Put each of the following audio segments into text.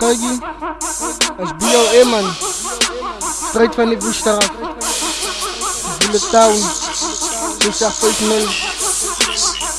Kagi, als BOM man. Strijd van die woester af. Bullet Town,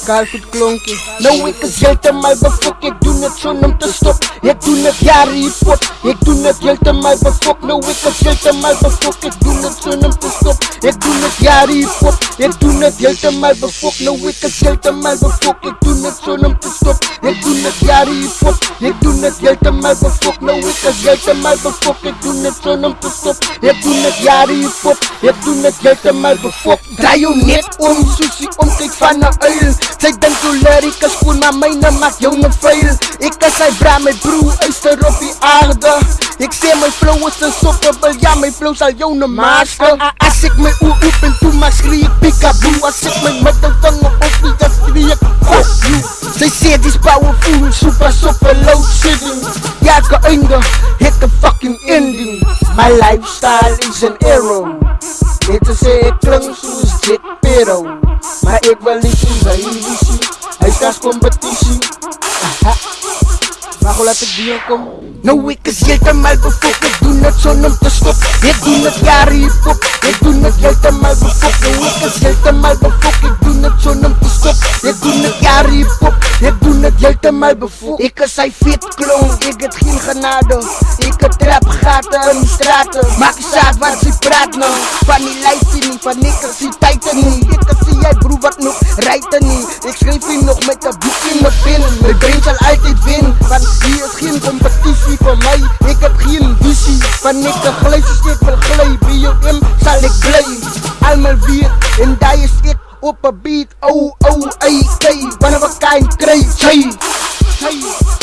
650. Kaalvoet klonkie. Nou ik is heeltemal befok, ik doe het zonder om te stop Ik doe het jaren hierop, ik doe het heeltemal befok Nou ik is heeltemal befok, ik doe het zonder om te stop Ik doe het jaren hierop, ik doe het heeltemal befok Nou ik is heeltemal befok, ik doe het zonder om te stop Ik doe het jaren hierop, ik doe het heeltemal befok Nou ik is heeltemal befok, ik doe het zonder om te stop Ik doe het jaren hierop, ik doe het heeltemal befok Draai jou net om, sushi om, kyk van 'n uil Sy dink hoe ek is cool, maar myne maak jou ne vuil Ek is sy bra, my broer, uister op die aarde. Ek sê my flow is een sopperbel, ja my flow sal jou ne masker As ek my oor open, toe maar schreeuw ek peekaboo As ek my middelvinger op, dan schreeuw ek fuck you. Sy sê dis powerful, super super low shedding Ja, elke einde het een fucking ending My lifestyle is an arrow Net te sê ek klink soos zit pero Maar ik wil niet zien bij Ilici Hij staat competitie Aha. Maar hoe laat ik die kom? Nou ik is helemaal befokt Ik doe het zonder te stoppen Ik doe het jaren hip Ik doe het helemaal befokt Nou ik is helemaal befokt Ik doe het zonder heeltemal befok Ek is hy vet klong, ek het geen genade. Ek het trap gaten in die straten. Maak nie saak wat sy praat nou. Van die lijstje nie, van ek is die tijden nie Ek is die jy broer wat nog rijten nie Ek schrijf hier nog met een boek in mijn pen. My brain sal altyd wen, want hier is geen competitie voor my Ek heb geen visie, van ek een glijstjes ek wil glij BOM sal ek bly, almal weet, en daar is up a beat, oh, oh, ay, ay, one of a kind, crazy, chay.